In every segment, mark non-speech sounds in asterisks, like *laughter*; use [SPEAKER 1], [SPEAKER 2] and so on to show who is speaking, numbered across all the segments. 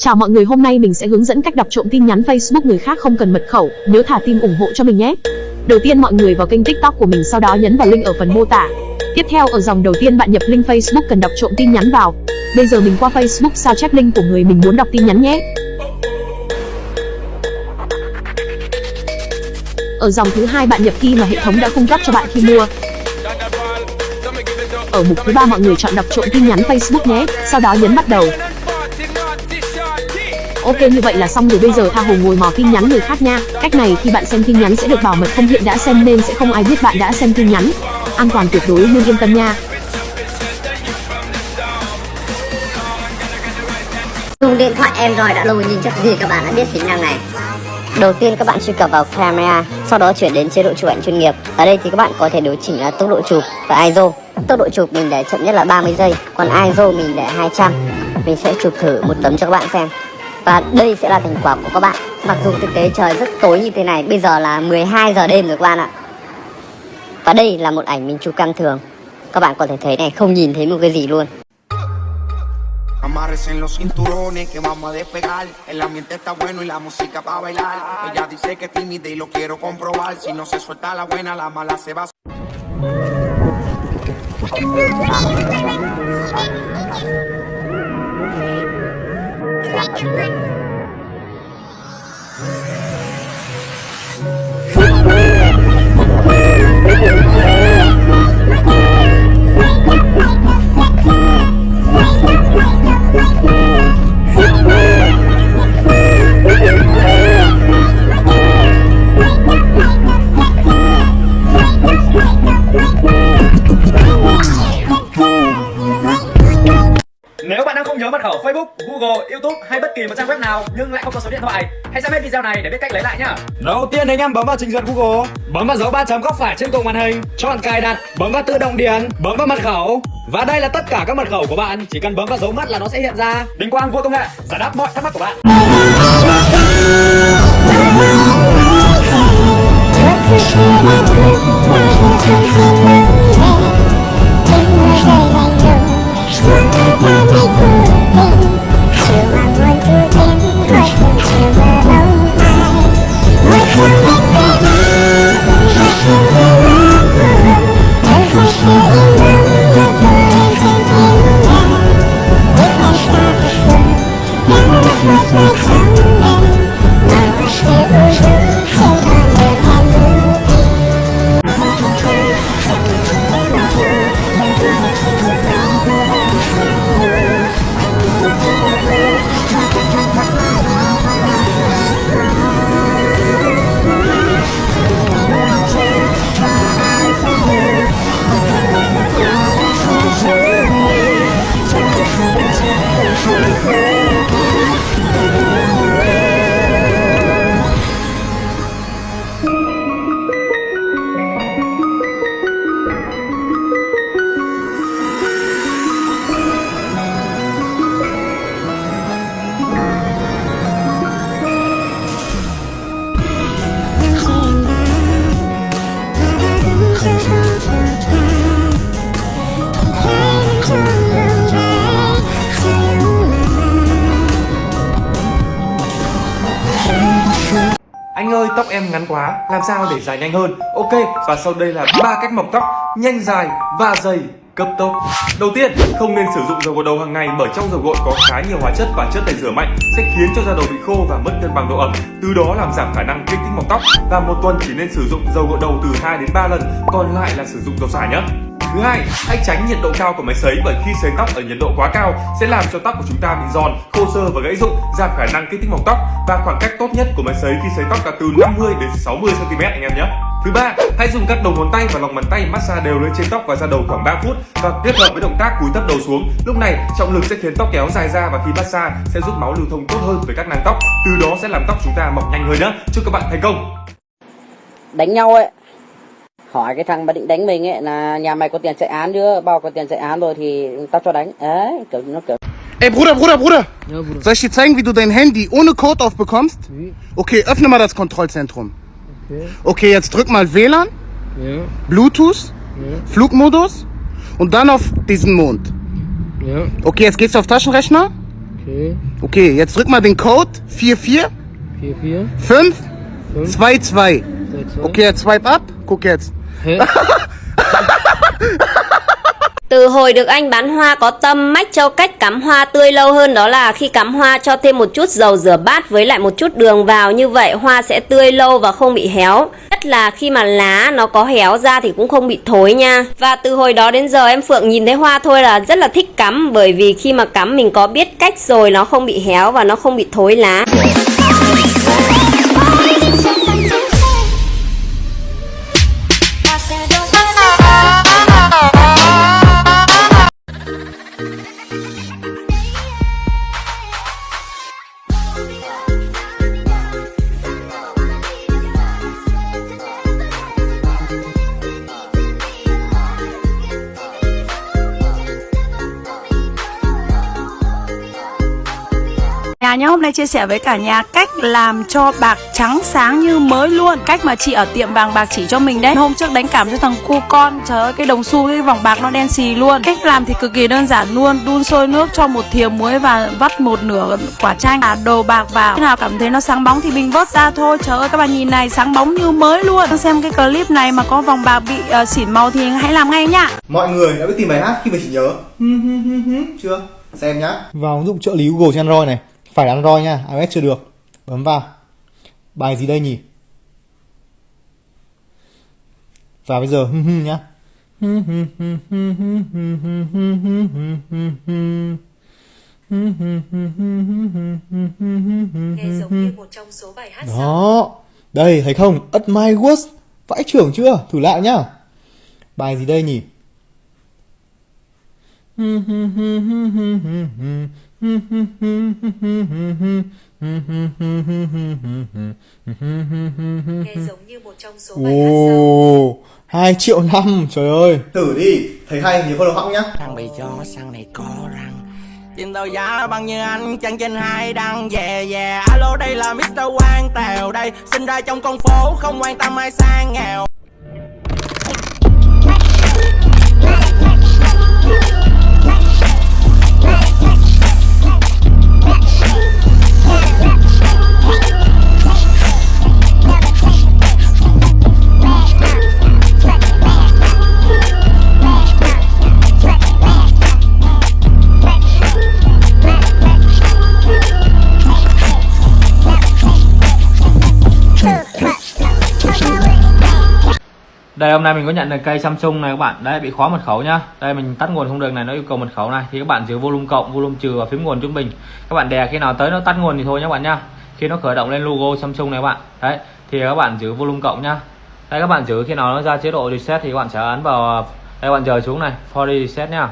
[SPEAKER 1] Chào mọi người hôm nay mình sẽ hướng dẫn cách đọc trộm tin nhắn Facebook người khác không cần mật khẩu, nhớ thả tim ủng hộ cho mình nhé. Đầu tiên mọi người vào kênh TikTok của mình sau đó nhấn vào link ở phần mô tả. Tiếp theo ở dòng đầu tiên bạn nhập link Facebook cần đọc trộm tin nhắn vào. Bây giờ mình qua Facebook sao chép link của người mình muốn đọc tin nhắn nhé. Ở dòng thứ hai bạn nhập key mà hệ thống đã cung cấp cho bạn khi mua. Ở mục thứ ba mọi người chọn đọc trộm tin nhắn Facebook nhé, sau đó nhấn bắt đầu. Ok như vậy là xong rồi bây giờ tha hồ ngồi mò tin nhắn người khác nha Cách này khi bạn xem tin nhắn sẽ được bảo mật không hiện đã xem nên sẽ không ai biết bạn đã xem tin nhắn An toàn tuyệt đối nên yên tâm nha
[SPEAKER 2] Dùng điện thoại Android đã lâu nhìn chắc gì các bạn đã biết tính năng này Đầu tiên các bạn truy cập vào camera, sau đó chuyển đến chế độ chụp ảnh chuyên nghiệp. Ở đây thì các bạn có thể điều chỉnh là tốc độ chụp và ISO. Tốc độ chụp mình để chậm nhất là 30 giây, còn ISO mình để 200. Mình sẽ chụp thử một tấm cho các bạn xem. Và đây sẽ là thành quả của các bạn. Mặc dù thực tế trời rất tối như thế này Bây giờ là 12 giờ đêm rồi các bạn ạ. Và đây là một ảnh mình chụp cam thường. Các bạn có thể thấy này không nhìn thấy một cái gì luôn. Amarres en los cinturones que vamos a despegar. El ambiente está bueno y la música para bailar. Ella dice que es tímida y lo quiero comprobar. Si no se suelta la buena, la mala se va
[SPEAKER 3] Nếu nào nhưng lại không có số điện thoại, hãy xem hết video này để biết cách lấy lại nhá.
[SPEAKER 4] Đầu tiên anh em bấm vào trình duyệt Google, bấm vào dấu ba chấm góc phải trên cùng màn hình, chọn cài đặt, bấm vào tự động điền, bấm vào mật khẩu. Và đây là tất cả các mật khẩu của bạn, chỉ cần bấm vào dấu mắt là nó sẽ hiện ra.
[SPEAKER 3] Đình Quang vua công nghệ, giải đáp mọi thắc mắc của bạn.
[SPEAKER 5] Anh ơi, tóc em ngắn quá, làm sao để dài nhanh hơn? Ok, và sau đây là ba cách mọc tóc nhanh dài và dày cấp tốc. Đầu tiên, không nên sử dụng dầu gội đầu hàng ngày bởi trong dầu gội có khá nhiều hóa chất và chất tẩy rửa mạnh sẽ khiến cho da đầu bị khô và mất cân bằng độ ẩm, từ đó làm giảm khả năng kích thích mọc tóc. Và một tuần chỉ nên sử dụng dầu gội đầu từ 2 đến 3 lần, còn lại là sử dụng dầu xả nhé. Thứ hai, hãy tránh nhiệt độ cao của máy sấy bởi khi sấy tóc ở nhiệt độ quá cao sẽ làm cho tóc của chúng ta bị giòn, khô sơ và gãy rụng, giảm khả năng kích thích mọc tóc và khoảng cách tốt nhất của máy sấy khi sấy tóc là từ 50 đến 60 cm anh em nhé. Thứ ba, hãy dùng các đầu ngón tay và lòng bàn tay massage đều lên trên tóc và da đầu khoảng 3 phút và kết hợp với động tác cúi thấp đầu xuống. Lúc này, trọng lực sẽ khiến tóc kéo dài ra và khi massage sẽ giúp máu lưu thông tốt hơn với các nang tóc, từ đó sẽ làm tóc chúng ta mọc nhanh hơn nhé. Chúc các bạn thành công.
[SPEAKER 6] Đánh nhau ấy hỏi cái thằng mà định đánh mình ấy là nhà mày có tiền chạy án chưa bao có tiền chạy án rồi thì tao cho đánh đấy kiểu nó kiểu
[SPEAKER 7] Ey Bruder, Bruder, Bruder! Soll ich dir zeigen, wie du dein Handy ohne Code aufbekommst? Okay, öffne mal das Kontrollzentrum. Okay, jetzt drück mal WLAN, Bluetooth, Flugmodus und dann auf diesen Mond. Okay, jetzt gehst du auf Taschenrechner
[SPEAKER 8] Okay,
[SPEAKER 7] Okay, jetzt drück mal den Code 44
[SPEAKER 8] 4, 4,
[SPEAKER 7] 5
[SPEAKER 8] 5,
[SPEAKER 7] 2 2.
[SPEAKER 8] 2, 2.
[SPEAKER 7] Okay, jetzt swipe up. Guck jetzt. *laughs*
[SPEAKER 9] Từ hồi được anh bán hoa có tâm mách cho cách cắm hoa tươi lâu hơn đó là khi cắm hoa cho thêm một chút dầu rửa bát với lại một chút đường vào, như vậy hoa sẽ tươi lâu và không bị héo. Nhất là khi mà lá nó có héo ra thì cũng không bị thối nha. Và từ hồi đó đến giờ em Phượng nhìn thấy hoa thôi là rất là thích cắm, bởi vì khi mà cắm mình có biết cách rồi nó không bị héo và nó không bị thối lá.
[SPEAKER 10] Nhà nhá, hôm nay chia sẻ với cả nhà cách làm cho bạc trắng sáng như mới luôn. Cách mà chị ở tiệm vàng bạc chỉ cho mình đấy. Hôm trước đánh cảm cho thằng cu con Trời ơi, cái đồng xu, cái vòng bạc nó đen xì luôn. Cách làm thì cực kỳ đơn giản luôn Đun sôi nước cho một thìa muối và vắt một nửa quả chanh. À, Đồ bạc vào. Khi nào cảm thấy nó sáng bóng thì mình vớt ra thôi. Trời ơi, các bạn nhìn này, sáng bóng như mới luôn. Xem cái clip này mà có vòng bạc bị uh, xỉn màu thì hãy làm ngay nhá.
[SPEAKER 11] Mọi người đã biết tìm bài hát khi mà chỉ nhớ. *laughs* Chưa? Xem nhá.
[SPEAKER 12] vào ứng dụng trợ lý Google trên Android này phải là Android nha iOS chưa được bấm vào bài gì đây nhỉ và bây giờ hưng hưng nhá đó đây thấy không At My Worst vãi trưởng chưa thử lại nhá bài gì đây nhỉ
[SPEAKER 13] Nghe *laughs* giống như một trong số bài hát sau.
[SPEAKER 12] Ồ, 2 triệu năm, trời ơi.
[SPEAKER 11] Thử đi, thấy hay nhớ follow họng nhá.
[SPEAKER 14] Thằng bị cho sang này có răng Tim tôi giá bằng như anh chân trên hai đăng Yeah yeah Alo đây là Mr. Quang Tèo đây Sinh ra trong con phố không quan tâm ai sang nghèo
[SPEAKER 4] Đây hôm nay mình có nhận được cây Samsung này các bạn Đấy bị khóa mật khẩu nhá Đây mình tắt nguồn không được này nó yêu cầu mật khẩu này Thì các bạn giữ volume cộng, volume trừ và phím nguồn trung bình Các bạn đè khi nào tới nó tắt nguồn thì thôi nhé các bạn nhá Khi nó khởi động lên logo Samsung này các bạn Đấy thì các bạn giữ volume cộng nhá Đây các bạn giữ khi nào nó ra chế độ reset thì các bạn sẽ ấn vào Đây các bạn chờ xuống này for reset nhá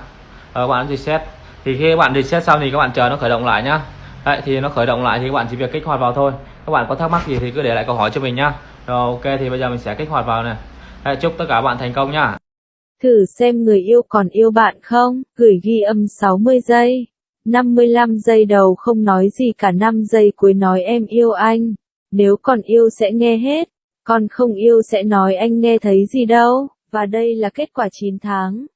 [SPEAKER 4] các bạn ấn reset Thì khi các bạn reset xong thì các bạn chờ nó khởi động lại nhá Đấy thì nó khởi động lại thì các bạn chỉ việc kích hoạt vào thôi Các bạn có thắc mắc gì thì cứ để lại câu hỏi cho mình nhá Rồi ok thì bây giờ mình sẽ kích hoạt vào này Đấy, chúc tất cả bạn thành công nhá
[SPEAKER 15] Thử xem người yêu còn yêu bạn không, gửi ghi âm 60 giây. 55 giây đầu không nói gì cả 5 giây cuối nói em yêu anh. Nếu còn yêu sẽ nghe hết, còn không yêu sẽ nói anh nghe thấy gì đâu. Và đây là kết quả 9 tháng.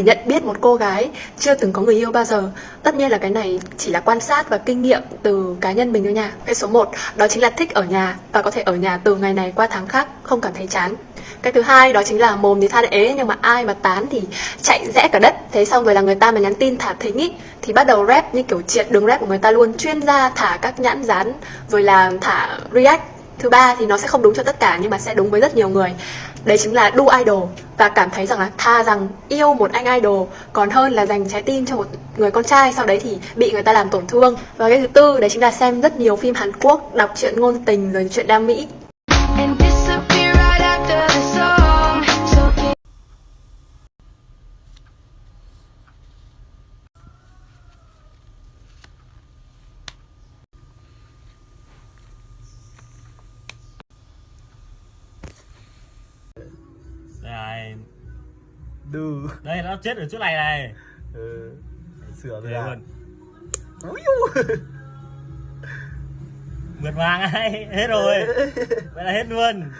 [SPEAKER 16] Để nhận biết một cô gái chưa từng có người yêu bao giờ. Tất nhiên là cái này chỉ là quan sát và kinh nghiệm từ cá nhân mình thôi nha. Cái số 1 đó chính là thích ở nhà và có thể ở nhà từ ngày này qua tháng khác, không cảm thấy chán. Cái thứ hai, đó chính là mồm thì than ế, nhưng mà ai mà tán thì chạy rẽ cả đất. Thế xong rồi là người ta mà nhắn tin thả thính ý. Thì bắt đầu rap như kiểu triệt đường rap của người ta luôn, chuyên gia thả các nhãn dán rồi là thả react. Thứ ba thì nó sẽ không đúng cho tất cả, nhưng mà sẽ đúng với rất nhiều người đấy chính là đu idol. Và cảm thấy rằng là tha rằng yêu một anh idol, còn hơn là dành trái tim cho một người con trai, sau đấy thì bị người ta làm tổn thương. Và cái thứ tư, đấy chính là xem rất nhiều phim Hàn Quốc đọc truyện ngôn tình rồi chuyện đam mỹ.
[SPEAKER 17] Đây
[SPEAKER 8] đu
[SPEAKER 18] đây nó chết ở chỗ này này
[SPEAKER 8] ừ. sửa rồi à
[SPEAKER 18] luôn. Mượt vàng ai hết rồi vậy là hết luôn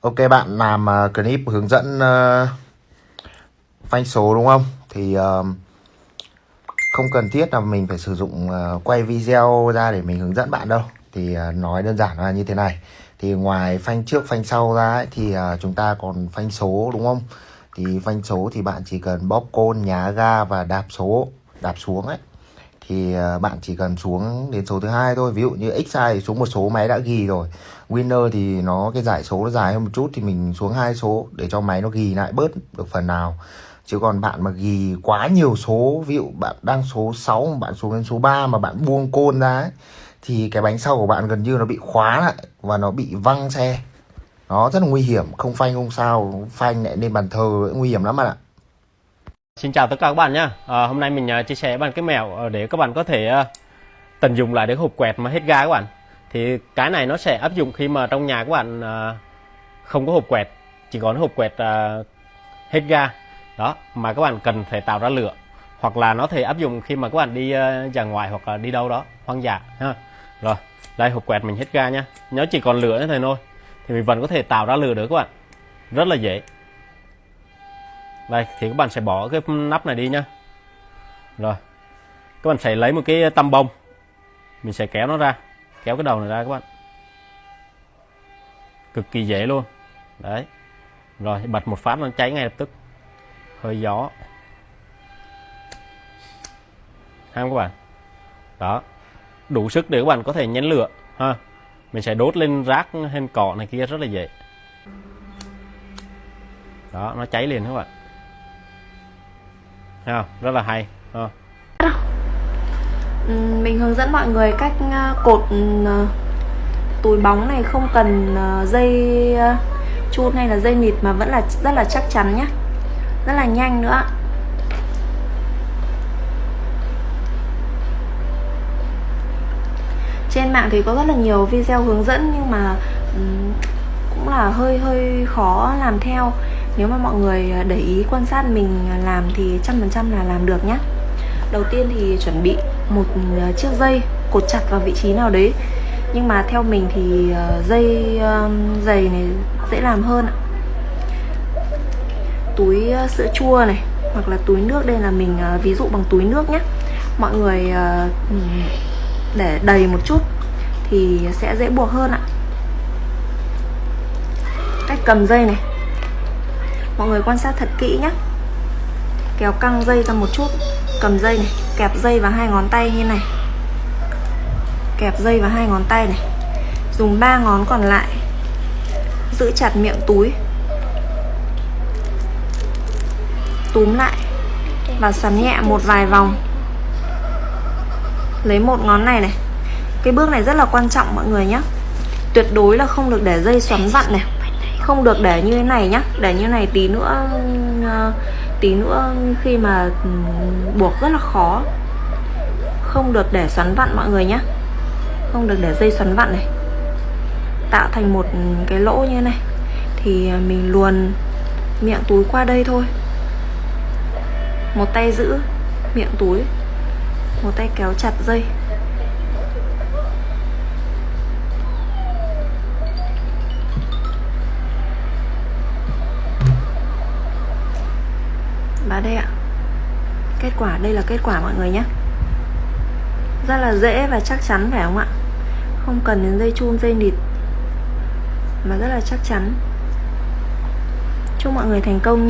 [SPEAKER 19] Ok bạn làm uh, clip hướng dẫn uh, phanh số đúng không? Thì uh, không cần thiết là mình phải sử dụng uh, quay video ra để mình hướng dẫn bạn đâu. Thì uh, nói đơn giản là như thế này. Thì ngoài phanh trước phanh sau ra ấy, thì uh, chúng ta còn phanh số đúng không? Thì phanh số thì bạn chỉ cần bóp côn, nhá ga và đạp số, đạp xuống ấy. Thì ờ, bạn chỉ cần xuống đến số thứ hai thôi. Ví dụ như x sai xuống một số máy đã ghi rồi. Winner thì nó cái giải số nó dài hơn một chút thì mình xuống hai số để cho máy nó ghi lại bớt được phần nào. Chứ còn bạn mà ghi quá nhiều số ví dụ bạn đang số 6 mà bạn xuống đến số 3 mà bạn buông côn ra ấy, thì cái bánh sau của bạn gần như nó bị khóa lại và nó bị văng xe nó rất là nguy hiểm không phanh không sao phanh lại lên bàn thờ nguy hiểm lắm bạn ạ.
[SPEAKER 20] Xin chào tất cả các bạn nhé à, Hôm nay mình à, chia sẻ bạn cái mẹo à, để các bạn có thể à, tận dụng lại được hộp quẹt mà hết ga các bạn. Thì cái này nó sẽ áp dụng khi mà trong nhà các bạn không có hộp quẹt Chỉ có hộp quẹt hết ga. Đó, mà các bạn cần phải tạo ra lửa Hoặc là nó thể áp dụng khi mà các bạn đi ra ngoài hoặc là đi đâu đó hoang dã ha. Rồi, đây hộp quẹt mình hết ga nhá. Nó chỉ còn lửa thế thôi. Thì mình vẫn có thể tạo ra lửa được các bạn. Rất là dễ. Đây, thì các bạn sẽ bỏ cái nắp này đi nhá. Rồi. Các bạn sẽ lấy một cái tăm bông. Mình sẽ kéo nó ra. Kéo cái đầu này ra các bạn. Cực kỳ dễ luôn. Đấy. Rồi, bật một phát nó cháy ngay lập tức. Hơi gió. Ha các bạn. Đó. Đủ sức để các bạn có thể nhấn lửa, ha mình sẽ đốt lên rác hen cỏ này kia rất là dễ đó, nó cháy liền các bạn Thấy không? rất là hay ha.
[SPEAKER 21] mình hướng dẫn mọi người cách ờ, cột ờ, túi bóng này không cần ờ, dây chun hay là dây nịt mà vẫn là, rất là chắc chắn nhé rất là nhanh nữa trên mạng thì có rất là nhiều video hướng dẫn nhưng mà cũng là hơi hơi khó làm theo. Nếu mà mọi người để ý quan sát mình làm thì trăm phần trăm là làm được nhé đầu tiên thì chuẩn bị một ờ, chiếc dây cột chặt vào vị trí nào đấy. Nhưng mà theo mình thì ờ, dây ờ, dày này dễ làm hơn ạ. Túi sữa chua này hoặc là túi nước đây là mình ví dụ bằng túi nước nhé mọi người để đầy một chút thì sẽ dễ buộc hơn ạ. Cách cầm dây này. Mọi người quan sát thật kỹ nhé. Kéo căng dây ra một chút, cầm dây này, kẹp dây vào hai ngón tay như này. Kẹp dây vào hai ngón tay này. Dùng ba ngón còn lại. Giữ chặt miệng túi. Túm lại và xoắn nhẹ một vài vòng lấy một ngón này này. Cái bước này rất là quan trọng mọi người nhé tuyệt đối là không được để dây xoắn vặn này. Không được để như thế này nhá. Để như này tí nữa ờ, tí nữa khi mà ừ, buộc rất là khó. Không được để xoắn vặn mọi người nhé không được để dây xoắn vặn này. Tạo thành một cái lỗ như thế này. Thì ờ, mình luồn miệng túi qua đây thôi. Một tay giữ miệng túi một tay kéo chặt dây. Và đây ạ. Kết quả, đây là kết quả mọi người nhé. Rất là dễ và chắc chắn phải không ạ? Không cần đến dây chun, dây nịt. Mà rất là chắc chắn. Chúc mọi người thành công